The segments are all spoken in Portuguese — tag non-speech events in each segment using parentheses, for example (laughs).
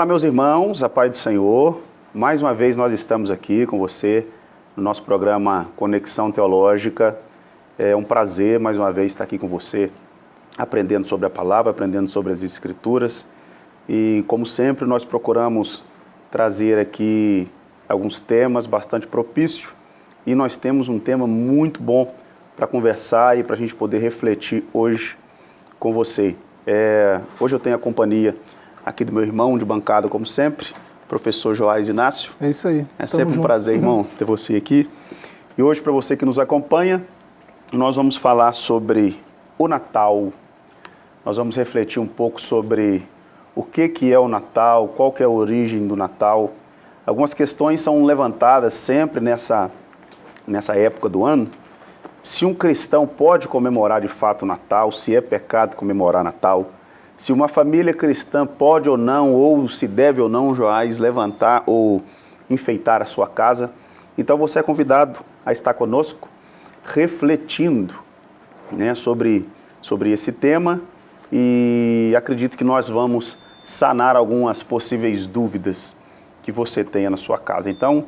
Olá, meus irmãos, a paz do Senhor. Mais uma vez nós estamos aqui com você no nosso programa Conexão Teológica. É um prazer, mais uma vez, estar aqui com você, aprendendo sobre a palavra, aprendendo sobre as Escrituras. E, como sempre, nós procuramos trazer aqui alguns temas bastante propícios. E nós temos um tema muito bom para conversar e para a gente poder refletir hoje com você. É, hoje eu tenho a companhia aqui do meu irmão de bancada, como sempre, professor Joás Inácio. É isso aí. É sempre um prazer, irmão, ter você aqui. E hoje, para você que nos acompanha, nós vamos falar sobre o Natal. Nós vamos refletir um pouco sobre o que, que é o Natal, qual que é a origem do Natal. Algumas questões são levantadas sempre nessa, nessa época do ano. Se um cristão pode comemorar de fato o Natal, se é pecado comemorar Natal, se uma família cristã pode ou não, ou se deve ou não, Joás, levantar ou enfeitar a sua casa. Então você é convidado a estar conosco, refletindo né, sobre, sobre esse tema e acredito que nós vamos sanar algumas possíveis dúvidas que você tenha na sua casa. Então,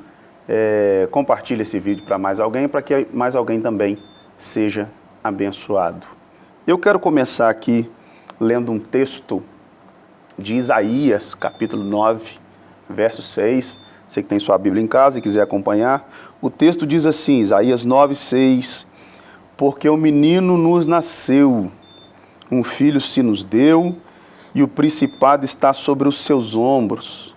é, compartilhe esse vídeo para mais alguém, para que mais alguém também seja abençoado. Eu quero começar aqui lendo um texto de Isaías, capítulo 9, verso 6. Você que tem sua Bíblia em casa e quiser acompanhar. O texto diz assim, Isaías 9, 6. Porque o menino nos nasceu, um filho se nos deu, e o principado está sobre os seus ombros.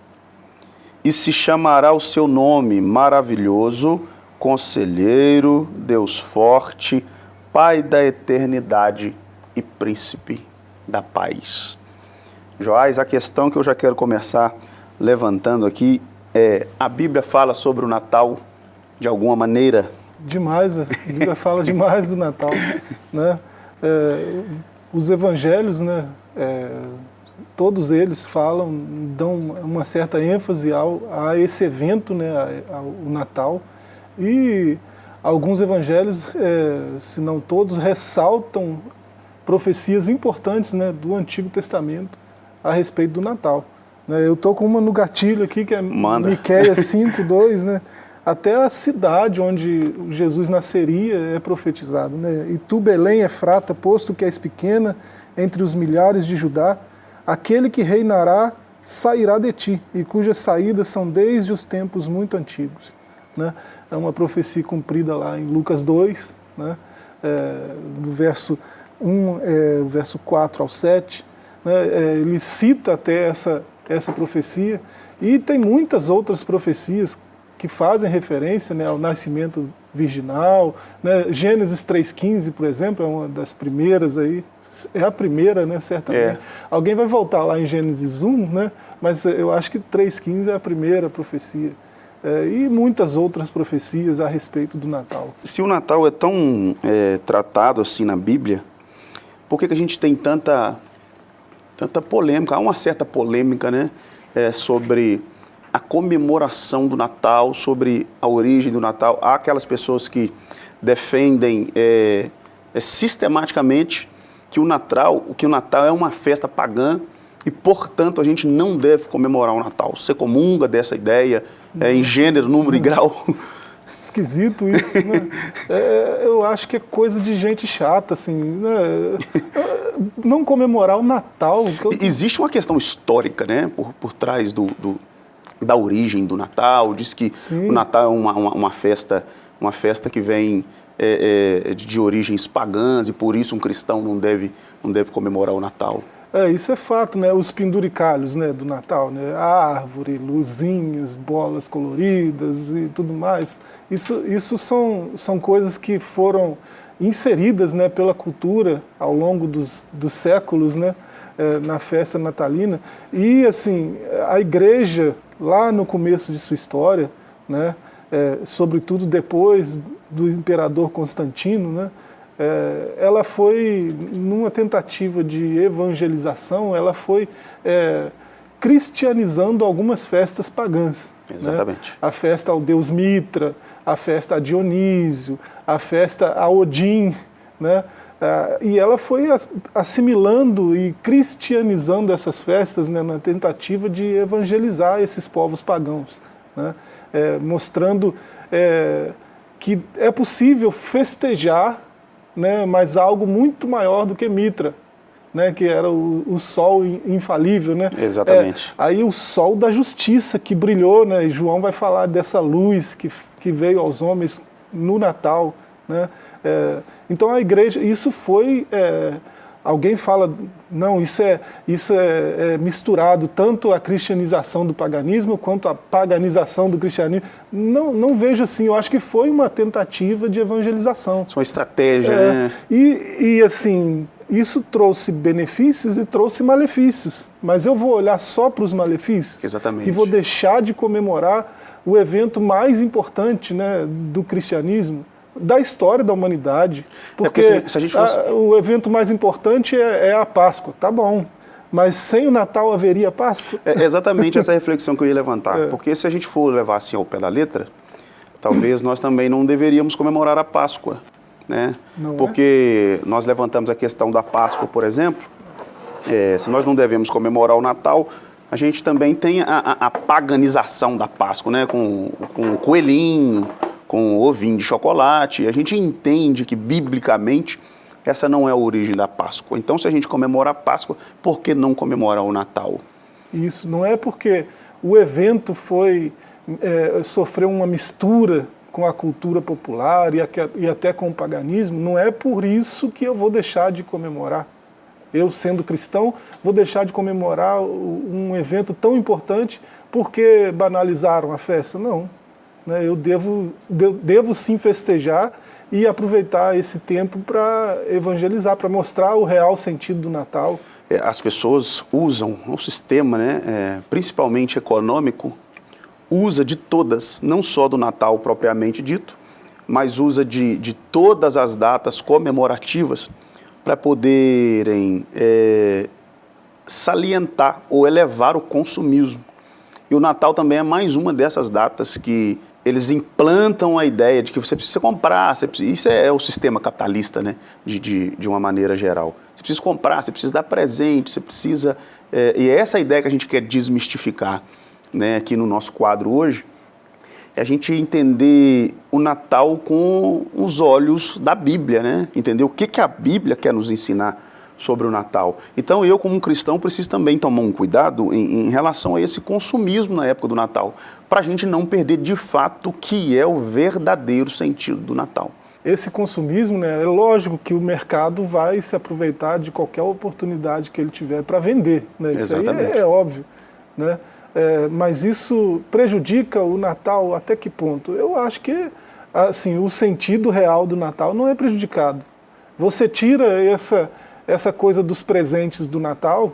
E se chamará o seu nome maravilhoso, conselheiro, Deus forte, Pai da eternidade e príncipe da paz. Joás, a questão que eu já quero começar levantando aqui é: a Bíblia fala sobre o Natal de alguma maneira? Demais, a Bíblia (laughs) fala demais do Natal. Né? É, os evangelhos, né, é, todos eles falam, dão uma certa ênfase ao, a esse evento, né, ao Natal. E alguns evangelhos, é, se não todos, ressaltam profecias importantes né, do Antigo Testamento a respeito do Natal. Né, eu estou com uma no gatilho aqui, que é Manda. Miqueias 5, 2, né? Até a cidade onde Jesus nasceria é profetizado. Né? E tu, Belém, é frata, posto que és pequena entre os milhares de Judá, aquele que reinará sairá de ti, e cujas saídas são desde os tempos muito antigos. Né? É uma profecia cumprida lá em Lucas 2, né? É, no verso 1, é, verso 4 ao 7, né, é, ele cita até essa, essa profecia, e tem muitas outras profecias que fazem referência né, ao nascimento virginal, né, Gênesis 3,15, por exemplo, é uma das primeiras aí, é a primeira, né, certamente. É. Alguém vai voltar lá em Gênesis 1, né, mas eu acho que 3,15 é a primeira profecia. É, e muitas outras profecias a respeito do Natal. Se o Natal é tão é, tratado assim na Bíblia, por que, que a gente tem tanta, tanta polêmica? Há uma certa polêmica né, é, sobre a comemoração do Natal, sobre a origem do Natal. Há aquelas pessoas que defendem é, é, sistematicamente que o Natal, que o Natal é uma festa pagã e, portanto, a gente não deve comemorar o Natal. Você comunga dessa ideia é, em gênero, número e grau? (laughs) esquisito isso, né? (laughs) É, eu acho que é coisa de gente chata, assim, né? Não comemorar o Natal. Eu... Existe uma questão histórica, né, por, por trás do, do da origem do Natal, diz que Sim. o Natal é uma, uma, uma, festa, uma festa que vem é, é, de origens pagãs e por isso um cristão não deve, não deve comemorar o Natal. É, isso é fato, né? Os penduricalhos né, do Natal, né? Árvore, luzinhas, bolas coloridas e tudo mais. Isso, isso são, são coisas que foram inseridas né, pela cultura ao longo dos, dos séculos, né? É, na festa natalina. E, assim, a igreja, lá no começo de sua história, né? É, sobretudo depois do imperador Constantino, né? É, ela foi, numa tentativa de evangelização, ela foi é, cristianizando algumas festas pagãs. Né? Exatamente. Né? A festa ao deus Mitra, a festa a Dionísio, a festa a Odin, né? Ah, e ela foi assimilando e cristianizando essas festas né, na tentativa de evangelizar esses povos pagãos, né, é, mostrando é, que é possível festejar, né, mas algo muito maior do que Mitra, né, que era o, o, sol infalível, né? Exatamente. É, aí o sol da justiça que brilhou, né? E João vai falar dessa luz que, que veio aos homens no Natal, né? É, então a igreja, isso foi, é, alguém fala, não, isso, é, isso é, é, misturado tanto a cristianização do paganismo quanto a paganização do cristianismo. Não, não vejo assim, eu acho que foi uma tentativa de evangelização. Isso é uma estratégia, é, né? E, e assim, isso trouxe benefícios e trouxe malefícios. Mas eu vou olhar só para os malefícios Exatamente. e vou deixar de comemorar o evento mais importante né, do cristianismo, da história da humanidade. Porque, é porque se, se a gente fosse... a, o evento mais importante é, é, a Páscoa, tá bom. Mas sem o Natal haveria Páscoa? É exatamente essa reflexão que eu ia levantar. (laughs) É. Porque se a gente for levar assim ao pé da letra, talvez nós também não deveríamos comemorar a Páscoa. Né? Não é? porque é? nós levantamos a questão da Páscoa, por exemplo, é, se nós não devemos comemorar o Natal, a gente também tem a, a, a paganização da Páscoa, né? com, com o coelhinho, com ovinho de chocolate. A gente entende que, biblicamente, essa não é a origem da Páscoa. Então, se a gente comemora a Páscoa, por que não comemorar o Natal? Isso, não é porque o evento foi é, sofreu uma mistura com a cultura popular e, e até com o paganismo, não é por isso que eu vou deixar de comemorar. Eu, sendo cristão, vou deixar de comemorar um evento tão importante porque banalizaram a festa? Não, né, eu devo, devo sim festejar e aproveitar esse tempo para evangelizar, para mostrar o real sentido do Natal. É, as pessoas usam o sistema, né, é, principalmente econômico, usa de todas, não só do Natal propriamente dito, mas usa de, de todas as datas comemorativas para poderem é, salientar ou elevar o consumismo. E o Natal também é mais uma dessas datas que eles implantam a ideia de que você precisa comprar, você precisa, isso é, o sistema capitalista, né, de, de, de, uma maneira geral. Você precisa comprar, você precisa dar presente, você precisa... É, e é essa ideia que a gente quer desmistificar né, aqui no nosso quadro hoje, é a gente entender o Natal com os olhos da Bíblia, né? entender o que, que a Bíblia quer nos ensinar sobre o Natal. Então eu, como um cristão, preciso também tomar um cuidado em, em relação a esse consumismo na época do Natal, para a gente não perder de fato o que é o verdadeiro sentido do Natal. Esse consumismo, né, é lógico que o mercado vai se aproveitar de qualquer oportunidade que ele tiver para vender. Né? Isso Exatamente. aí é, é óbvio. Né? É, mas isso prejudica o Natal até que ponto? Eu acho que assim, o sentido real do Natal não é prejudicado. Você tira essa, essa coisa dos presentes do Natal,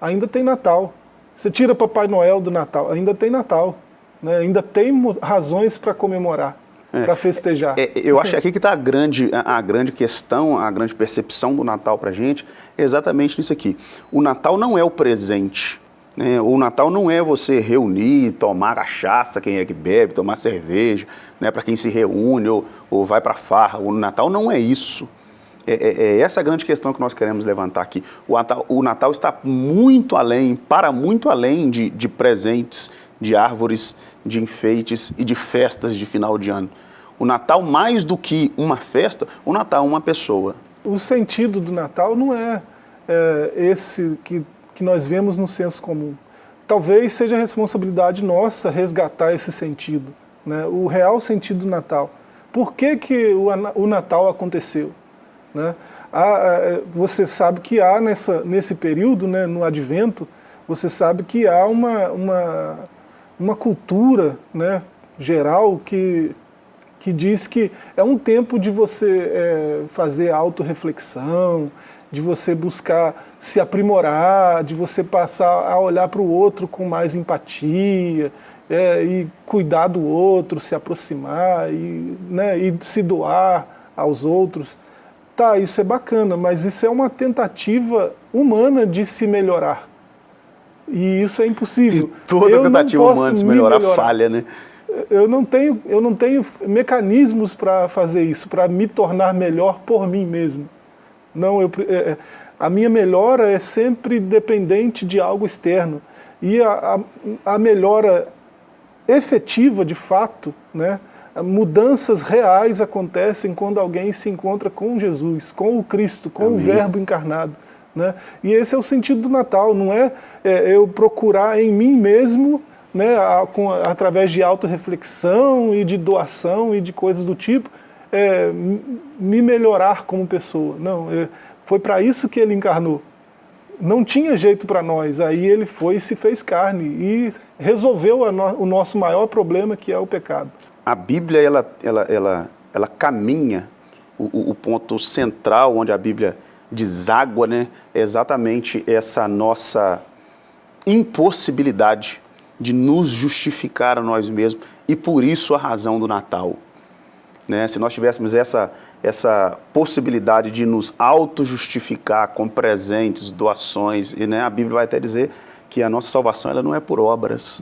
ainda tem Natal. Você tira Papai Noel do Natal, ainda tem Natal. Né? Ainda tem razões para comemorar, é, para festejar. É, eu acho que aqui que está a grande, a, a, grande questão, a grande percepção do Natal para a gente, é exatamente nisso aqui. O Natal não é o presente. Né? O Natal não é você reunir, tomar cachaça, quem é que bebe, tomar cerveja, né? para quem se reúne ou, ou vai para farra. O Natal não é isso. É, é, é, essa grande questão que nós queremos levantar aqui. O Natal, o Natal está muito além, para muito além de, de presentes, de árvores, de enfeites e de festas de final de ano. O Natal, mais do que uma festa, o Natal é uma pessoa. O sentido do Natal não é, é esse que, que nós vemos no senso comum. Talvez seja responsabilidade nossa resgatar esse sentido, né? o real sentido do Natal. Por que, que o, o Natal aconteceu? Né? Há, é, você sabe que há nessa, nesse período, né, no advento, você sabe que há uma, uma, uma cultura né, geral que, que diz que é um tempo de você é, fazer autorreflexão, de você buscar se aprimorar, de você passar a olhar para o outro com mais empatia, é, e cuidar do outro, se aproximar e, né, e se doar aos outros. Tá, isso é bacana, mas isso é uma tentativa humana de se melhorar. E isso é impossível. E toda eu tentativa humana de se melhorar, melhorar falha, né? Eu não tenho, eu não tenho mecanismos para fazer isso, para me tornar melhor por mim mesmo. Não, eu, é, é, a minha melhora é sempre dependente de algo externo. E a, a, a melhora efetiva, de fato, né, mudanças reais acontecem quando alguém se encontra com Jesus, com o Cristo, com Amém. o Verbo encarnado. Né? E esse é o sentido do Natal, não é, é eu procurar em mim mesmo, né, a, com, através de autorreflexão e de doação e de coisas do tipo, é, me melhorar como pessoa. Não, é, foi para isso que ele encarnou. Não tinha jeito para nós, aí ele foi e se fez carne e resolveu no, o nosso maior problema, que é o pecado. A Bíblia, ela, ela, ela, ela caminha, o, o ponto central onde a Bíblia deságua, né, é exatamente essa nossa impossibilidade de nos justificar a nós mesmos e por isso a razão do Natal. Né? Se nós tivéssemos essa, essa possibilidade de nos auto-justificar com presentes, doações, e né, a Bíblia vai até dizer que a nossa salvação ela não é por obras.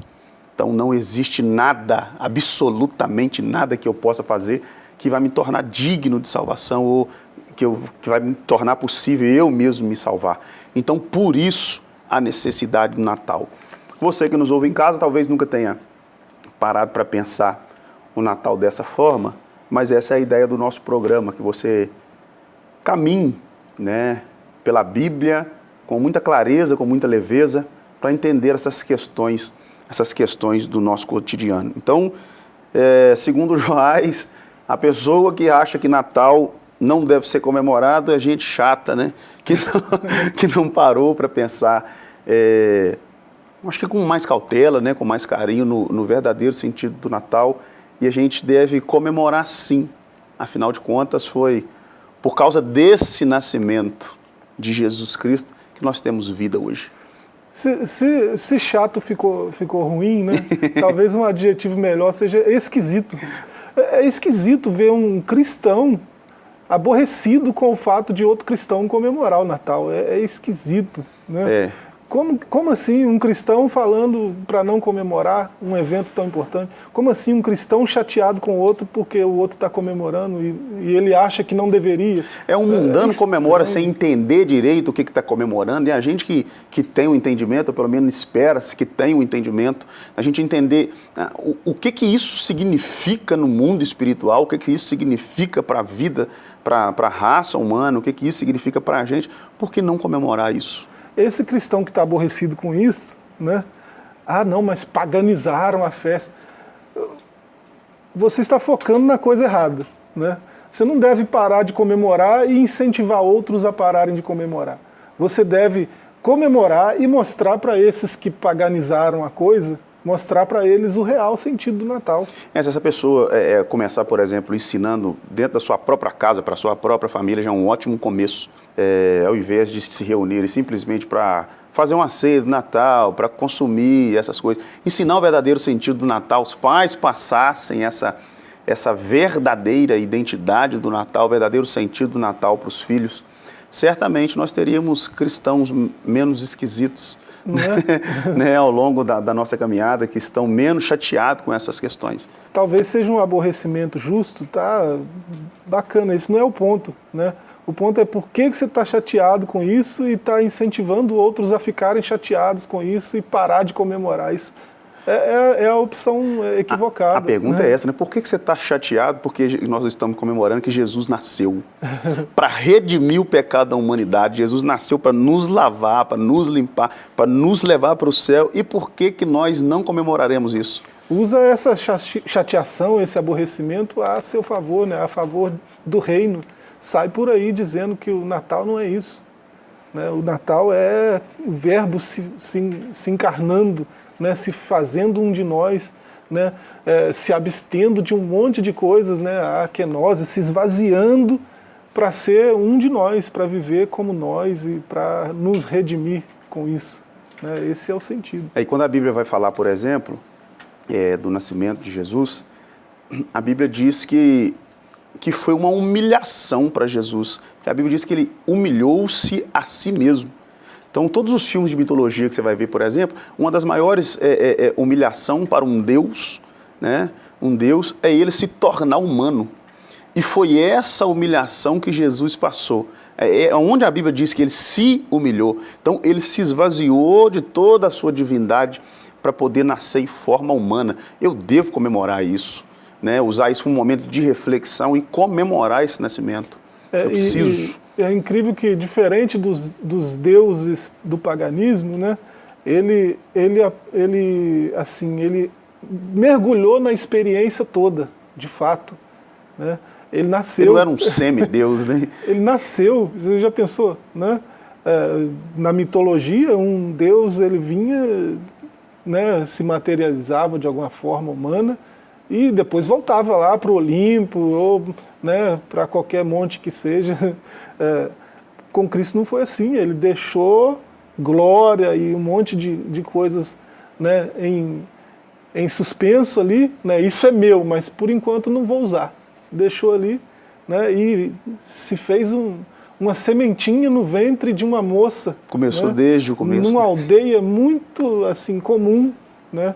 Então não existe nada, absolutamente nada que eu possa fazer que vai me tornar digno de salvação ou que, eu, que vai me tornar possível eu mesmo me salvar. Então por isso a necessidade do Natal. Você que nos ouve em casa talvez nunca tenha parado para pensar o Natal dessa forma, mas essa é a ideia do nosso programa, que você caminhe né, pela Bíblia com muita clareza, com muita leveza, para entender essas questões, essas questões do nosso cotidiano. Então, é, segundo Joás, a pessoa que acha que Natal não deve ser comemorado é gente chata, né? Que não, (laughs) que não parou para pensar é, acho que com mais cautela, né, com mais carinho no, no verdadeiro sentido do Natal, e a gente deve comemorar sim. Afinal de contas, foi por causa desse nascimento de Jesus Cristo que nós temos vida hoje. Se, se, se chato ficou, ficou ruim, né? (laughs) talvez um adjetivo melhor seja esquisito. É, é esquisito ver um cristão aborrecido com o fato de outro cristão comemorar o Natal. É, é esquisito. Né? É. Como, como assim um cristão falando para não comemorar um evento tão importante? Como assim um cristão chateado com o outro porque o outro está comemorando e, e, ele acha que não deveria? É um mundano é, comemora é, sem entender direito o que está comemorando, e a gente que, que tem o um entendimento, ou pelo menos espera-se que tenha o um entendimento, a gente entender ah, o, o que, que isso significa no mundo espiritual, o que, que isso significa para a vida, para a raça humana, o que, que isso significa para a gente, por que não comemorar isso? Esse cristão que está aborrecido com isso, né? Ah, não, mas paganizaram a festa. Você está focando na coisa errada, né? Você não deve parar de comemorar e incentivar outros a pararem de comemorar. Você deve comemorar e mostrar para esses que paganizaram a coisa mostrar para eles o real sentido do Natal. É, se essa pessoa é, é, começar, por exemplo, ensinando dentro da sua própria casa, para sua própria família, já é um ótimo começo, é, ao invés de se reunirem simplesmente para fazer uma ceia do Natal, para consumir essas coisas. Ensinar o verdadeiro sentido do Natal, os pais passassem essa, essa verdadeira identidade do Natal, o verdadeiro sentido do Natal para os filhos, certamente nós teríamos cristãos menos esquisitos, né? (laughs) né, ao longo da, da, nossa caminhada que estão menos chateados com essas questões. Talvez seja um aborrecimento justo, tá? Bacana, isso não é o ponto, né? O ponto é por que, que você está chateado com isso e está incentivando outros a ficarem chateados com isso e parar de comemorar isso. É, é, é, a opção equivocada. A, a pergunta né? é essa, né? Por que, que você está chateado? Porque nós estamos comemorando que Jesus nasceu (laughs) para redimir o pecado da humanidade. Jesus nasceu para nos lavar, para nos limpar, para nos levar para o céu. E por que, que nós não comemoraremos isso? Usa essa chateação, esse aborrecimento a seu favor, né? a favor do reino. Sai por aí dizendo que o Natal não é isso. Né? O Natal é o verbo se, se, se encarnando né, se fazendo um de nós, né, é, se abstendo de um monte de coisas, né, a kenose, se esvaziando para ser um de nós, para viver como nós e para nos redimir com isso. Né, esse é o sentido. E quando a Bíblia vai falar, por exemplo, é, do nascimento de Jesus, a Bíblia diz que, que foi uma humilhação para Jesus. A Bíblia diz que ele humilhou-se a si mesmo. Então, todos os filmes de mitologia que você vai ver, por exemplo, uma das maiores é, é, é, humilhação para um deus, né? um deus, é ele se tornar humano. E foi essa humilhação que Jesus passou. É, é onde a Bíblia diz que ele se humilhou. Então ele se esvaziou de toda a sua divindade para poder nascer em forma humana. Eu devo comemorar isso, né? usar isso como um momento de reflexão e comemorar esse nascimento. É, Eu preciso. E, e é incrível que, diferente dos, dos deuses do paganismo, né? ele, ele, ele, assim, ele mergulhou na experiência toda, de fato. Né? Ele nasceu... Ele não era um semideus, né? (laughs) ele nasceu, você já pensou, né? É, na mitologia, um deus, ele vinha, né, se materializava de alguma forma humana e depois voltava lá para o Olimpo ou né, para qualquer monte que seja. (laughs) É, com Cristo não foi assim, ele deixou glória e um monte de, de coisas né, em, em suspenso ali, né, isso é meu, mas por enquanto não vou usar deixou ali, né, e se fez um, uma sementinha no ventre de uma moça. Começou né, desde o começo. Numa aldeia muito assim comum né,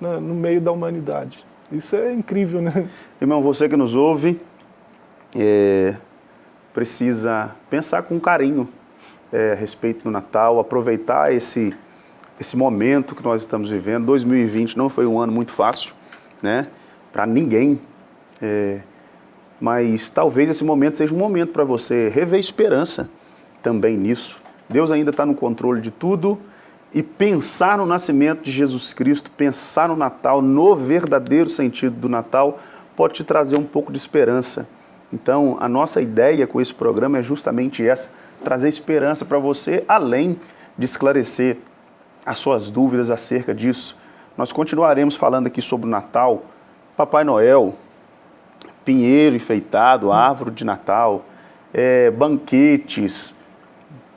no meio da humanidade. Isso é incrível, né? Irmão, você que nos ouve, é, precisa pensar com carinho é, a respeito do Natal, aproveitar esse, esse momento que nós estamos vivendo. 2020 não foi um ano muito fácil, né? Para ninguém. É, mas talvez esse momento seja um momento para você rever esperança também nisso. Deus ainda está no controle de tudo e pensar no nascimento de Jesus Cristo, pensar no Natal, no verdadeiro sentido do Natal, pode te trazer um pouco de esperança. Então, a nossa ideia com esse programa é justamente essa, trazer esperança para você, além de esclarecer as suas dúvidas acerca disso. Nós continuaremos falando aqui sobre o Natal, Papai Noel, pinheiro enfeitado, árvore de Natal, é, banquetes,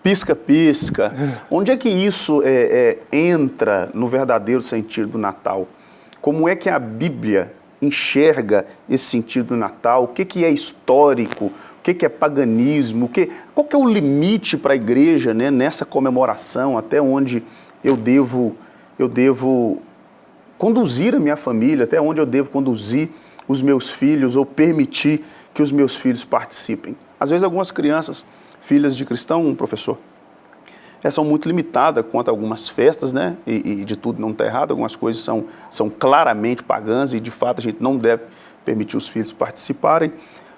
pisca-pisca. Onde é que isso é, é, entra no verdadeiro sentido do Natal? Como é que a Bíblia enxerga esse sentido do Natal? O que, que é histórico? O que, que é paganismo? O que, qual que é o limite para a igreja né, nessa comemoração? Até onde eu devo, eu devo conduzir a minha família? Até onde eu devo conduzir os meus filhos ou permitir que os meus filhos participem. Às vezes algumas crianças, filhas de cristão, professor, elas são muito limitadas quanto a algumas festas, né? E, e de tudo não está errado, algumas coisas são, são claramente pagãs e de fato a gente não deve permitir os filhos participarem.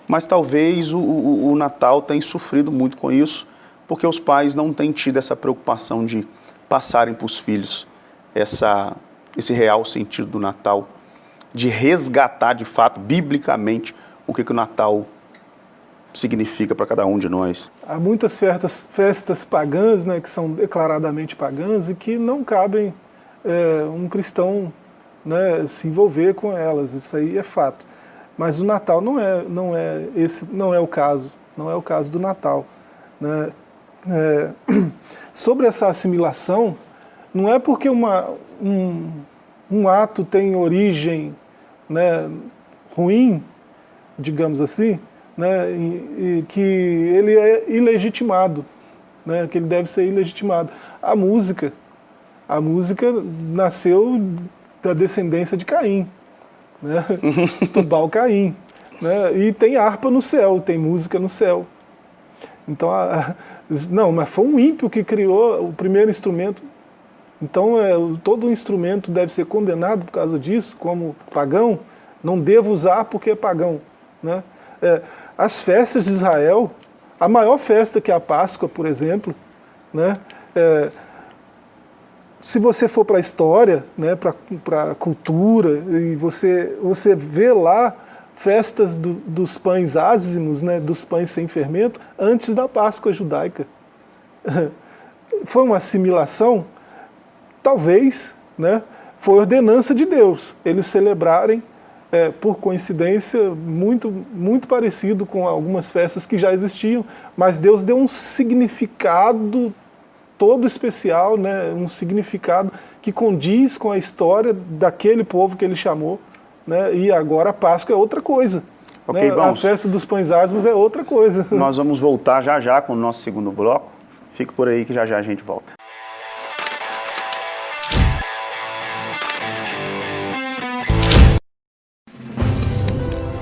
Mas talvez o, o, o Natal tenha sofrido muito com isso, porque os pais não têm tido essa preocupação de passarem para os filhos essa, esse real sentido do Natal de resgatar de fato, biblicamente, o que, que o Natal significa para cada um de nós. Há muitas festas, festas pagãs, né, que são declaradamente pagãs e que não cabem é, um cristão né, se envolver com elas, isso aí é fato. Mas o Natal não é, não é, esse, não é o caso, não é o caso do Natal. Né? É, (clears throat) sobre essa assimilação, não é porque uma, um, um ato tem origem né, ruim, digamos assim, né, e, e que ele é ilegitimado, né, que ele deve ser ilegitimado. A música, a música nasceu da descendência de Caim, né, (laughs) Tubal Caim, né, e tem harpa no céu, tem música no céu. Então, a, não, mas foi um ímpio que criou o primeiro instrumento então, é, todo instrumento deve ser condenado por causa disso, como pagão, não devo usar porque é pagão. Né? É, as festas de Israel, a maior festa que é a Páscoa, por exemplo, né? É, se você for para a história, né, para a cultura, e você, você vê lá festas do, dos pães ázimos, né, dos pães sem fermento, antes da Páscoa judaica. (laughs) Foi uma assimilação talvez, né, foi ordenança de Deus, eles celebrarem, é, por coincidência, muito, muito parecido com algumas festas que já existiam, mas Deus deu um significado todo especial, né, um significado que condiz com a história daquele povo que ele chamou, né, e agora a Páscoa é outra coisa. Okay, né, a festa dos pães asmos é outra coisa. Nós vamos voltar já já com o nosso segundo bloco. Fique por aí que já já a gente volta.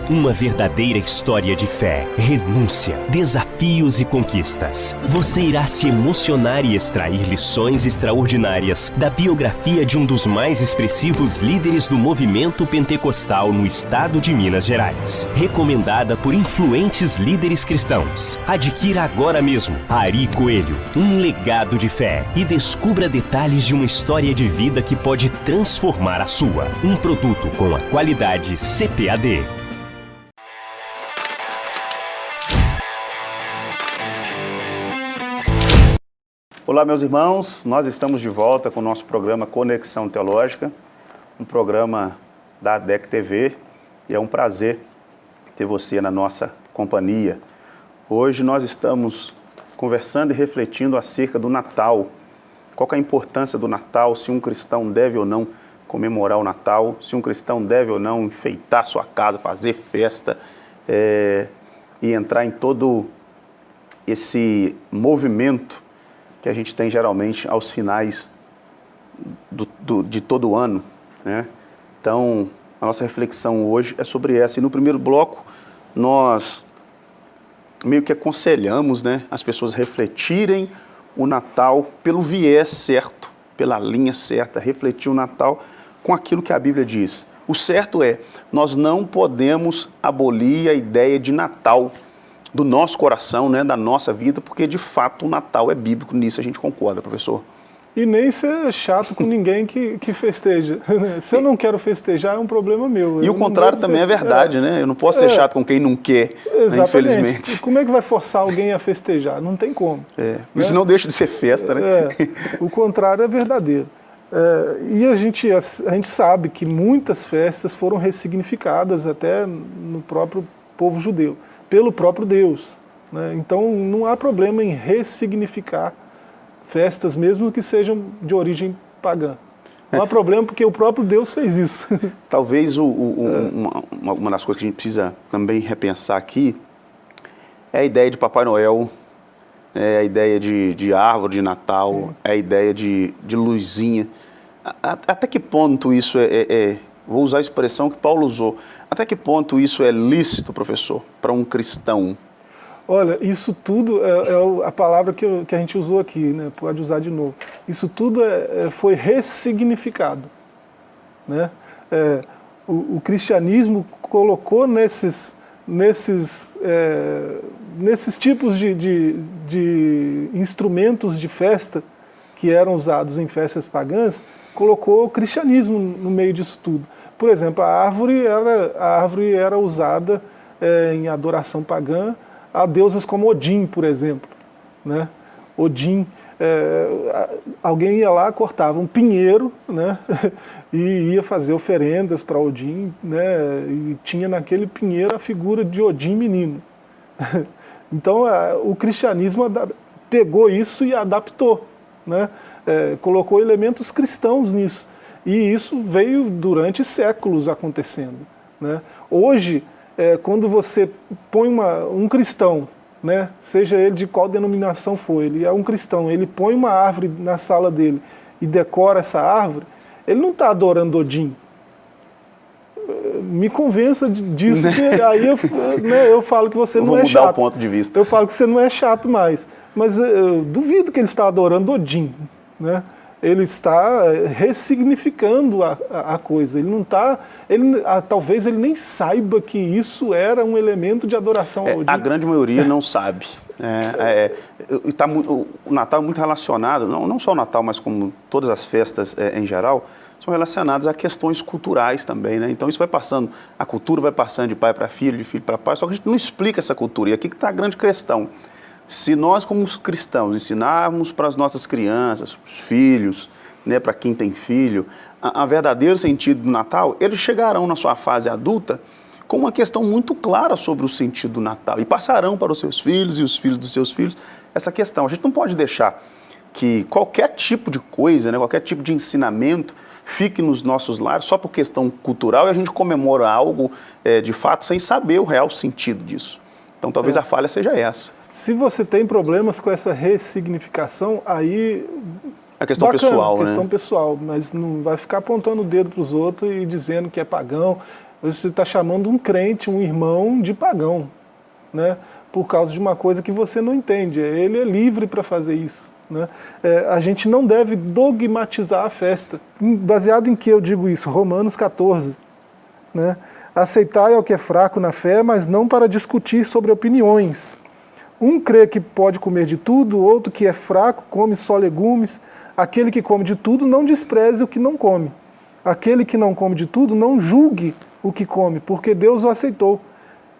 Uma verdadeira história de fé, renúncia, desafios e conquistas. Você irá se emocionar e extrair lições extraordinárias da biografia de um dos mais expressivos líderes do movimento pentecostal no estado de Minas Gerais. Recomendada por influentes líderes cristãos. Adquira agora mesmo Ari Coelho, um legado de fé e descubra detalhes de uma história de vida que pode transformar a sua. Um produto com a qualidade CPAD. Olá, meus irmãos. Nós estamos de volta com o nosso programa Conexão Teológica, um programa da ADEC TV, e é um prazer ter você na nossa companhia. Hoje nós estamos conversando e refletindo acerca do Natal. Qual é a importância do Natal, se um cristão deve ou não comemorar o Natal, se um cristão deve ou não enfeitar sua casa, fazer festa é, e entrar em todo esse movimento que a gente tem geralmente aos finais do, do, de todo o ano. Né? Então, a nossa reflexão hoje é sobre essa. E no primeiro bloco, nós meio que aconselhamos né, as pessoas refletirem o Natal pelo viés certo, pela linha certa, refletir o Natal com aquilo que a Bíblia diz. O certo é, nós não podemos abolir a ideia de Natal do nosso coração, né, da nossa vida, porque de fato o Natal é bíblico, nisso a gente concorda, professor. E nem ser chato com ninguém que, que festeja. (laughs) Se eu não quero festejar, é um problema meu. E eu o contrário também ser, é verdade, é, né? Eu não posso ser é, chato com quem não quer, né, infelizmente. E como é que vai forçar alguém a festejar? Não tem como. É, né? isso não deixa de ser festa, né? É, o contrário é verdadeiro. É, e a gente, a, a gente sabe que muitas festas foram ressignificadas até no próprio povo judeu pelo próprio Deus. Né? Então não há problema em ressignificar festas, mesmo que sejam de origem pagã. Não há problema porque o próprio Deus fez isso. (laughs) Talvez o, o, é. uma, uma, das coisas que a gente precisa também repensar aqui é a ideia de Papai Noel, é a ideia de, de árvore de Natal, Sim. é a ideia de, de luzinha. Até que ponto isso é, é, é vou usar a expressão que Paulo usou. Até que ponto isso é lícito, professor, para um cristão? Olha, isso tudo é, é a palavra que, que, a gente usou aqui, né? pode usar de novo. Isso tudo é, é foi ressignificado. Né? É, o, o, cristianismo colocou nesses, nesses, é, nesses tipos de, de, de instrumentos de festa que eram usados em festas pagãs, colocou o cristianismo no meio disso tudo. Por exemplo, a árvore era, a árvore era usada é, em adoração pagã a deusas como Odin, por exemplo. Né? Odin, é, alguém ia lá, cortava um pinheiro né? (laughs) e ia fazer oferendas para Odin, né? e tinha naquele pinheiro a figura de Odin menino. (laughs) Então o cristianismo pegou isso e adaptou, né? É, colocou elementos cristãos nisso. E isso veio durante séculos acontecendo. Né? Hoje, é, quando você põe uma, um cristão, né, seja ele de qual denominação for, ele é um cristão, ele põe uma árvore na sala dele e decora essa árvore, ele não está adorando Odin. Me convença disso, que aí eu, né, eu falo que você eu não é chato. Vou mudar o ponto de vista. Eu falo que você não é chato mais. Mas eu duvido que ele está adorando Odin. Né? ele está eh, ressignificando a, a, coisa. Ele não está, ele, a, talvez ele nem saiba que isso era um elemento de adoração é, ao A grande maioria não sabe. É, é, tá, o Natal é muito relacionado, não, não só o Natal, mas como todas as festas é, em geral, são relacionadas a questões culturais também, né? Então isso vai passando, a cultura vai passando de pai para filho, de filho para pai, só que a gente não explica essa cultura. E aqui que está a grande questão. Se nós, como cristãos, ensinarmos para as nossas crianças, os filhos, né, para quem tem filho, a, a verdadeiro sentido do Natal, eles chegarão na sua fase adulta com uma questão muito clara sobre o sentido do Natal e passarão para os seus filhos e os filhos dos seus filhos essa questão. A gente não pode deixar que qualquer tipo de coisa, né, qualquer tipo de ensinamento fique nos nossos lares só por questão cultural e a gente comemora algo é, de fato sem saber o real sentido disso. Então talvez é. a falha seja essa. Se você tem problemas com essa ressignificação, aí... É questão bacana, pessoal, questão né? pessoal, mas não vai ficar apontando o dedo para os outros e dizendo que é pagão. Você está chamando um crente, um irmão, de pagão, né? por causa de uma coisa que você não entende. Ele é livre para fazer isso. Né? É, a gente não deve dogmatizar a festa. Baseado em que eu digo isso? Romanos 14. Né? Aceitai ao que é fraco na fé, mas não para discutir sobre opiniões. Um crê que pode comer de tudo, outro que é fraco come só legumes. Aquele que come de tudo não despreze o que não come. Aquele que não come de tudo não julgue o que come, porque Deus o aceitou.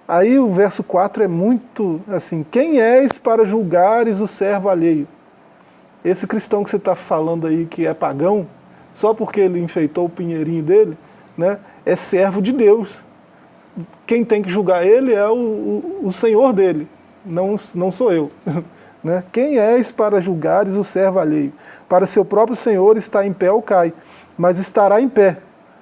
Aí o verso 4 é muito assim, quem és para julgares o servo alheio? Esse cristão que você está falando aí que é pagão, só porque ele enfeitou o pinheirinho dele, né, é servo de Deus. Quem tem que julgar ele é o, o, o Senhor dele, não, não sou eu. (laughs) né? Quem és para julgares o servo alheio? Para seu próprio Senhor está em pé ou cai, mas estará em pé,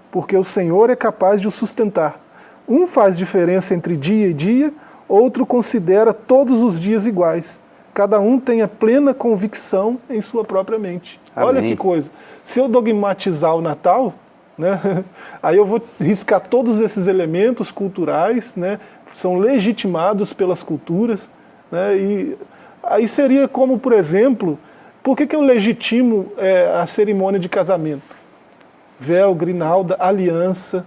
porque o Senhor é capaz de o sustentar. Um faz diferença entre dia e dia, outro considera todos os dias iguais. Cada um tem a plena convicção em sua própria mente. Amém. Olha que coisa. Se eu dogmatizar o Natal, né, (laughs) aí eu vou riscar todos esses elementos culturais, né, são legitimados pelas culturas, né, e aí seria como, por exemplo, por que, que eu legitimo é, a cerimônia de casamento? Véu, grinalda, aliança,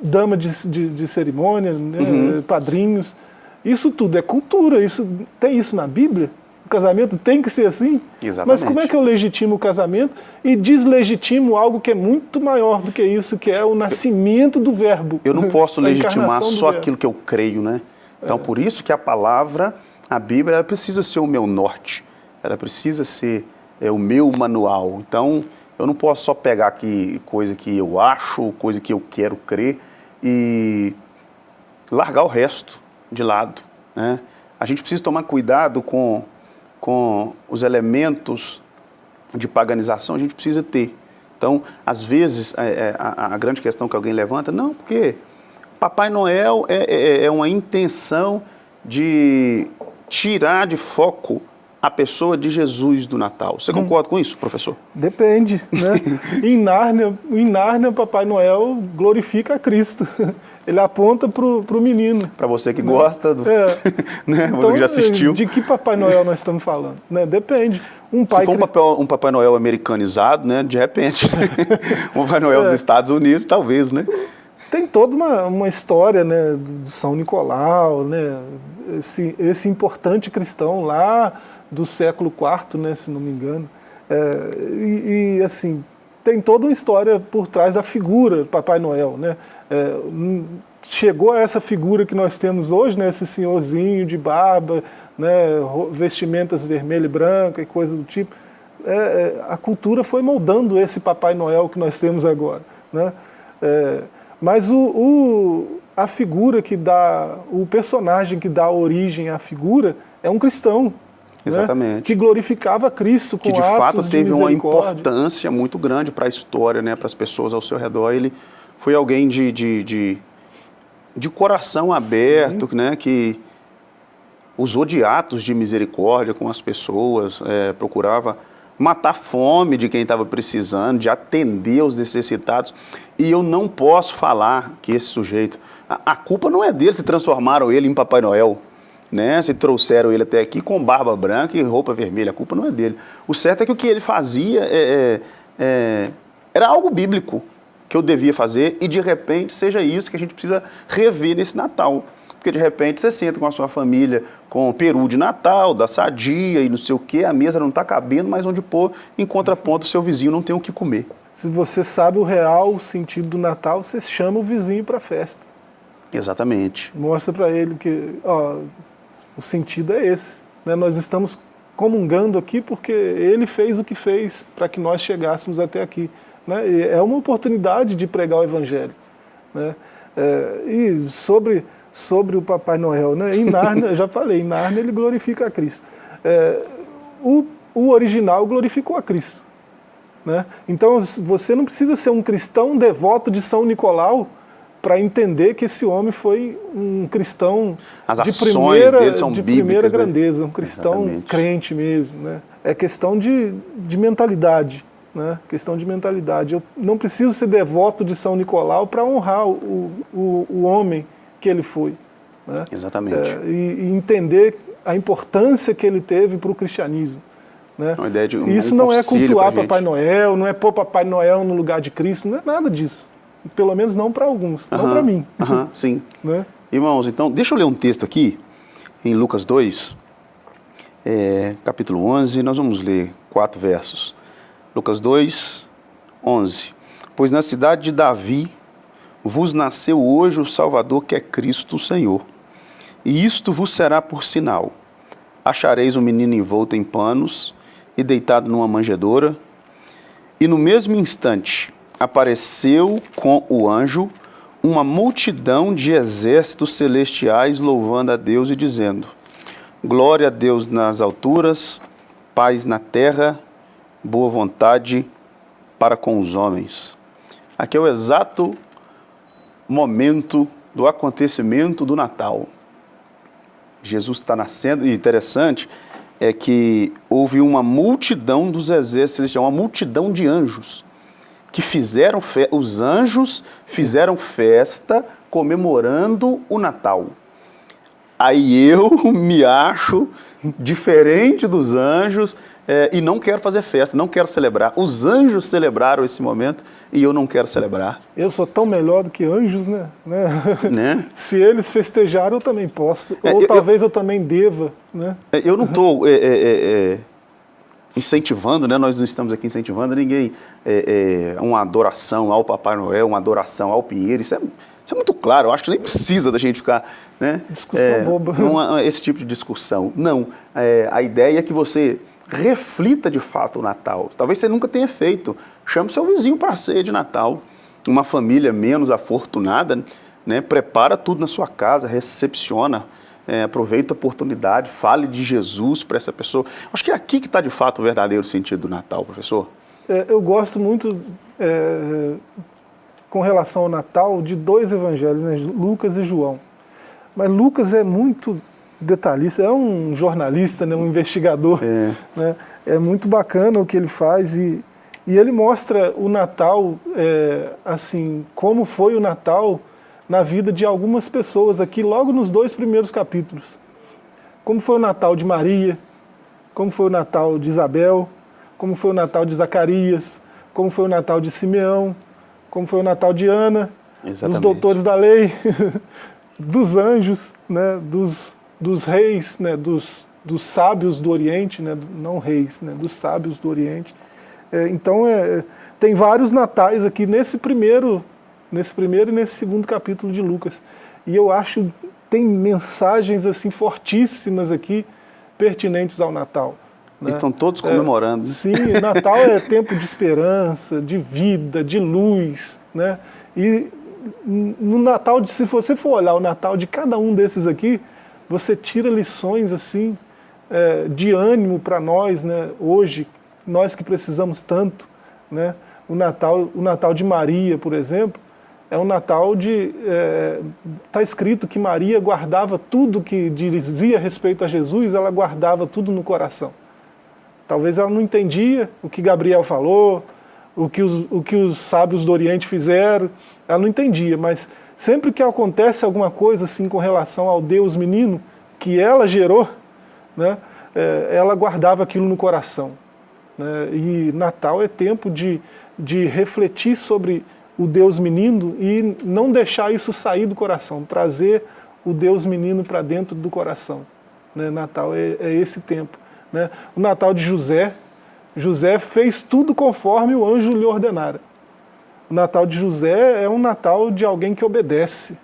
dama de, de, de cerimônia, né, uhum. padrinhos. Isso tudo é cultura, isso, tem isso na Bíblia? O casamento tem que ser assim? Exatamente. Mas como é que eu legitimo o casamento e deslegitimo algo que é muito maior do que isso, que é o nascimento do verbo? Eu não (laughs) posso legitimar só aquilo que eu creio, né? Então, é. por isso que a palavra, a Bíblia, ela precisa ser o meu norte, ela precisa ser é, o meu manual. Então, eu não posso só pegar aqui coisa que eu acho, coisa que eu quero crer e largar o resto de lado. Né? A gente precisa tomar cuidado com, com os elementos de paganização, a gente precisa ter. Então, às vezes, é, é, a, a, grande questão que alguém levanta, não, porque Papai Noel é, é, é uma intenção de tirar de foco a pessoa de Jesus do Natal. Você hum. concorda hum. com isso, professor? Depende. Né? (laughs) em, Nárnia, em Nárnia, Papai Noel glorifica a Cristo. (laughs) Ele aponta para o menino. Para você que né? gosta, do... é. (laughs) né? então, você que já assistiu. De que Papai Noel nós estamos falando? Né? Depende. Um pai Se for um, papel, um Papai Noel americanizado, né? de repente, um Papai Noel é. dos Estados Unidos, talvez, né? Tem toda uma, uma história né, do, São Nicolau, né, esse, esse importante cristão lá do século IV, né, se não me engano. É, e, e, assim, tem toda uma história por trás da figura Papai Noel. Né? É, chegou a essa figura que nós temos hoje, né, esse senhorzinho de barba, né, vestimentas vermelha e branca e coisa do tipo. É, é, a cultura foi moldando esse Papai Noel que nós temos agora. Né? É, mas o, o, a figura que dá, o personagem que dá origem à figura é um cristão? Exatamente. Né? Que glorificava Cristo com Que de fato teve de uma importância muito grande para a história, né? para as pessoas ao seu redor. Ele foi alguém de, de, de, de coração aberto, Sim. né? que usou de atos de misericórdia com as pessoas, é, procurava matar fome de quem estava precisando, de atender os necessitados. E eu não posso falar que esse sujeito, a, a culpa não é dele se transformaram ele em Papai Noel né? Se trouxeram ele até aqui com barba branca e roupa vermelha, a culpa não é dele. O certo é que o que ele fazia é, é, é, era algo bíblico que eu devia fazer e de repente seja isso que a gente precisa rever nesse Natal. Porque de repente você senta com a sua família com o peru de Natal, da sadia e não sei o que, a mesa não está cabendo, mas onde pôr, em contraponto, o seu vizinho não tem o que comer. Se você sabe o real sentido do Natal, você chama o vizinho para a festa. Exatamente. Mostra para ele que, ó, o sentido é esse. Né? Nós estamos comungando aqui porque ele fez o que fez para que nós chegássemos até aqui. Né? É uma oportunidade de pregar o Evangelho. Né? É, e sobre, sobre o Papai Noel, né? em Nárnia, eu já falei, em Nárnia ele glorifica a Cristo. É, o, o original glorificou a Cristo. Né? Então você não precisa ser um cristão devoto de São Nicolau para entender que esse homem foi um cristão As de primeira, dele são de bíblicas, primeira né? grandeza, um cristão Exatamente. crente mesmo. Né? É questão de, de mentalidade. né? questão de mentalidade. Eu não preciso ser devoto de São Nicolau para honrar o, o, o, homem que ele foi. Né? Exatamente. É, e, e, entender a importância que ele teve para o cristianismo. Né? Uma ideia de um, Isso um não é cultuar Papai Noel, não é pôr Papai Noel no lugar de Cristo, não é nada disso. Pelo menos não para alguns, não para mim. (laughs) sim. Né? Irmãos, então, deixa eu ler um texto aqui, em Lucas 2, é, capítulo 11, nós vamos ler quatro versos. Lucas 2, 11. Pois na cidade de Davi vos nasceu hoje o Salvador, que é Cristo o Senhor. E isto vos será por sinal. Achareis um menino envolto em panos e deitado numa manjedoura. E no mesmo instante apareceu com o anjo uma multidão de exércitos celestiais louvando a Deus e dizendo: Glória a Deus nas alturas, paz na terra boa vontade para com os homens. Aqui é o exato momento do acontecimento do Natal. Jesus está nascendo, e interessante é que houve uma multidão dos exércitos, uma multidão de anjos, que fizeram, os anjos fizeram festa comemorando o Natal. Aí eu (laughs) me acho diferente dos anjos, é, e não quero fazer festa, não quero celebrar. Os anjos celebraram esse momento e eu não quero celebrar. Eu sou tão melhor do que anjos, né? né? (laughs) né? (laughs) Se eles festejaram, eu também posso. É, Ou eu, talvez eu, eu, também deva, né? É, eu não estou é, é, é, incentivando, né? Nós não estamos aqui incentivando ninguém uma adoração ao Papai Noel, uma adoração ao Pinheiro. Isso é, isso é muito claro. Eu acho que nem precisa da gente ficar, né? Discussão boba. Uma, esse tipo de discussão. Não. a ideia é que você reflita de fato o Natal. Talvez você nunca tenha feito. Chame seu vizinho para a ceia de Natal. Uma família menos afortunada, né, prepara tudo na sua casa, recepciona, é, aproveita a oportunidade, fale de Jesus para essa pessoa. Acho que é aqui que está de fato o verdadeiro sentido do Natal, professor. É, eu gosto muito, é, com relação ao Natal, de dois evangelhos, né, Lucas e João. Mas Lucas é muito detalhista, é um jornalista, né, um investigador. É. Né? é muito bacana o que ele faz e, e ele mostra o Natal, é, assim, como foi o Natal na vida de algumas pessoas aqui, logo nos dois primeiros capítulos. Como foi o Natal de Maria, como foi o Natal de Isabel, como foi o Natal de Zacarias, como foi o Natal de Simeão, como foi o Natal de Ana, Exatamente. dos doutores da lei, (laughs) dos anjos, né, dos dos reis, né, dos, dos sábios do Oriente, né, não reis, né, dos sábios do Oriente. É, então, é, tem vários natais aqui nesse primeiro, nesse primeiro e nesse segundo capítulo de Lucas. E eu acho tem mensagens assim fortíssimas aqui, pertinentes ao Natal. Né? E estão todos comemorando. É, sim, Natal é (laughs) tempo de esperança, de vida, de luz. Né? E no Natal, se você for olhar o Natal de cada um desses aqui, você tira lições assim é, de ânimo para nós, né? Hoje, nós que precisamos tanto, né? O Natal, o Natal de Maria, por exemplo, é um Natal de... Está é, tá escrito que Maria guardava tudo que dizia respeito a Jesus, ela guardava tudo no coração. Talvez ela não entendia o que Gabriel falou, o que os, o que os sábios do Oriente fizeram, ela não entendia, mas Sempre que acontece alguma coisa assim com relação ao Deus menino, que ela gerou, né, é, ela guardava aquilo no coração. Né, e Natal é tempo de, de refletir sobre o Deus menino e não deixar isso sair do coração, trazer o Deus menino para dentro do coração. Né, Natal é, é esse tempo. Né. O Natal de José, José fez tudo conforme o anjo lhe ordenara. O Natal de José é um Natal de alguém que obedece.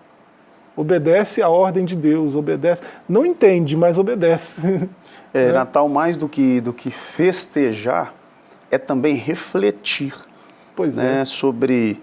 Obedece à ordem de Deus, obedece. Não entende, mas obedece. (laughs) É, né? Natal mais do que, do que festejar, é também refletir pois né, é. sobre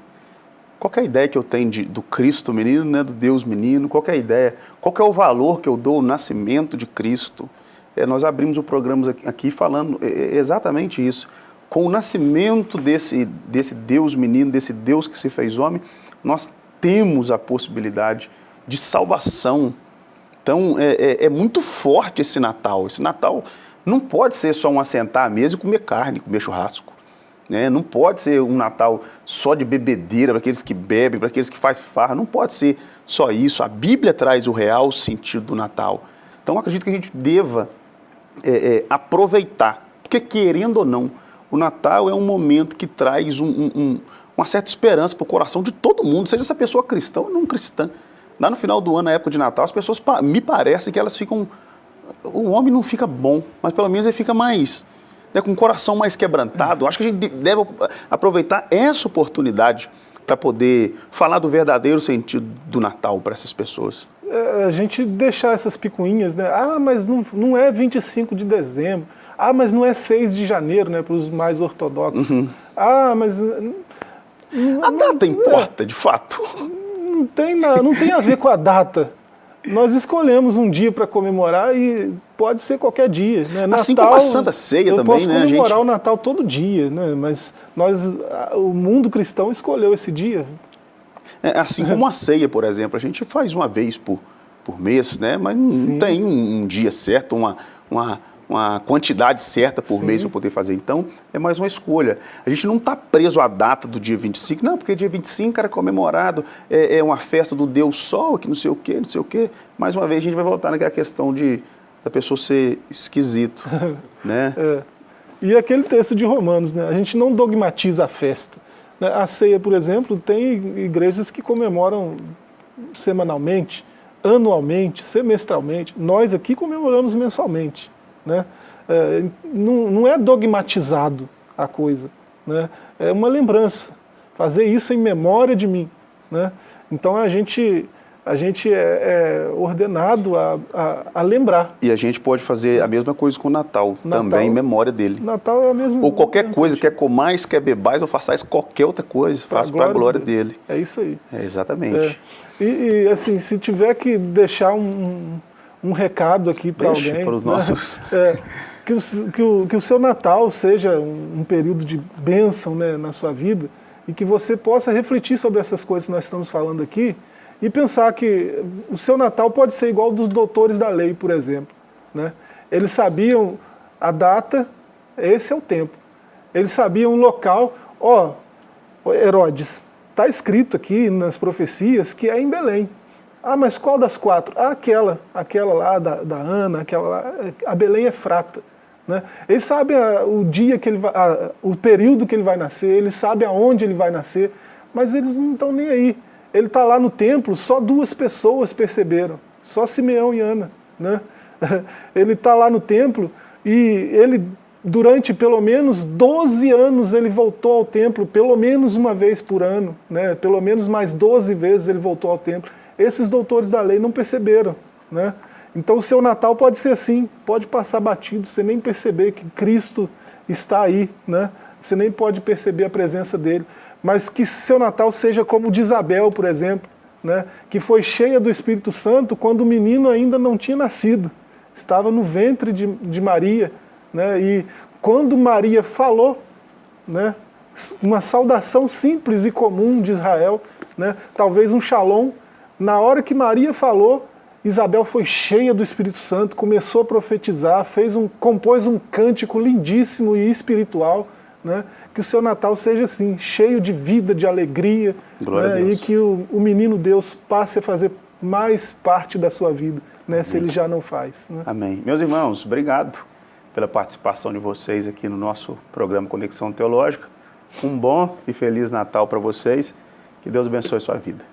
qual é a ideia que eu tenho de, do Cristo menino, né, do Deus menino, qual é a ideia, qual é o valor que eu dou ao nascimento de Cristo. É, nós abrimos o programa aqui falando exatamente isso com o nascimento desse, desse Deus menino, desse Deus que se fez homem, nós temos a possibilidade de salvação. Então é, é, é, muito forte esse Natal. Esse Natal não pode ser só um assentar à mesa e comer carne, comer churrasco. Né? Não pode ser um Natal só de bebedeira, para aqueles que bebem, para aqueles que fazem farra. Não pode ser só isso. A Bíblia traz o real sentido do Natal. Então, acredito que a gente deva é, é, aproveitar. Porque, querendo ou não, o Natal é um momento que traz um, um, uma certa esperança para o coração de todo mundo, seja essa pessoa cristã ou não cristã. Lá no final do ano, na época de Natal, as pessoas, me parece que elas ficam... O homem não fica bom, mas pelo menos ele fica mais né, com o coração mais quebrantado. Acho que a gente deve aproveitar essa oportunidade para poder falar do verdadeiro sentido do Natal para essas pessoas. É, a gente deixar essas picuinhas, né? Ah, mas não, não é 25 de dezembro. Ah, mas não é 6 de janeiro, né, para os mais ortodoxos. Uhum. Ah, mas... A data não, importa, é, de fato. Não tem, não tem a ver com a data. Nós escolhemos um dia para comemorar e pode ser qualquer dia. Né? Assim Natal, como a Santa Ceia também, posso né? comemorar gente... o Natal todo dia, né? mas nós, o mundo cristão escolheu esse dia. É, assim como a ceia, por exemplo, a gente faz uma vez por, por mês, né? mas não Sim. tem um, um dia certo, uma, uma, uma quantidade certa por Sim. mês para poder fazer. Então, é mais uma escolha. A gente não está preso à data do dia 25, não, porque dia 25 era comemorado, é, é uma festa do Deus Sol, que não sei o quê, não sei o quê. Mais uma vez, a gente vai voltar naquela questão de da pessoa ser esquisito, (laughs) né? É. E aquele texto de Romanos, né? A gente não dogmatiza a festa. Né? A ceia, por exemplo, tem igrejas que comemoram semanalmente, anualmente, semestralmente. Nós aqui comemoramos mensalmente. Né? É, não, não é dogmatizado a coisa, né? é uma lembrança. Fazer isso em memória de mim. Né? Então a gente, a gente é, é ordenado a, a, a, lembrar. E a gente pode fazer a mesma coisa com o Natal, Natal também em memória dele. Natal é a mesma Ou qualquer coisa, sentido. quer comais, quer bebais ou façais qualquer outra coisa, faça para a glória dele. dele. É isso aí. É, exatamente. É. E, e, assim, se tiver que deixar um, um recado aqui para alguém. para os né? nossos. (laughs) É, que, o, que, o, que o seu Natal seja um, um período de bênção né, na sua vida e que você possa refletir sobre essas coisas que nós estamos falando aqui e pensar que o seu Natal pode ser igual dos doutores da lei, por exemplo. Né? Eles sabiam a data, esse é o tempo. Eles sabiam o local, ó, Herodes, está escrito aqui nas profecias que é em Belém. Ah, mas qual das quatro? Ah, aquela, aquela lá da, da Ana, aquela lá, a Belém é frata. Né? Ele sabe a, o dia que ele vai, a, o período que ele vai nascer, ele sabe aonde ele vai nascer, mas eles não estão nem aí. Ele está lá no templo, só duas pessoas perceberam, só Simeão e Ana. Né? (laughs) Ele está lá no templo e ele, durante pelo menos 12 anos, ele voltou ao templo, pelo menos uma vez por ano, né? pelo menos mais 12 vezes ele voltou ao templo esses doutores da lei não perceberam. Né? Então o seu Natal pode ser assim, pode passar batido, você nem perceber que Cristo está aí, né? você nem pode perceber a presença dele. Mas que seu Natal seja como o de Isabel, por exemplo, né? que foi cheia do Espírito Santo quando o menino ainda não tinha nascido, estava no ventre de, de Maria. Né? E quando Maria falou, né? uma saudação simples e comum de Israel, né? talvez um shalom, na hora que Maria falou, Isabel foi cheia do Espírito Santo, começou a profetizar, fez um, compôs um cântico lindíssimo e espiritual, né? que o seu Natal seja assim, cheio de vida, de alegria, né? e que o, o, menino Deus passe a fazer mais parte da sua vida, né? se ele já não faz. Né? Amém. Meus irmãos, obrigado pela participação de vocês aqui no nosso programa Conexão Teológica. Um bom e feliz Natal para vocês. Que Deus abençoe sua vida.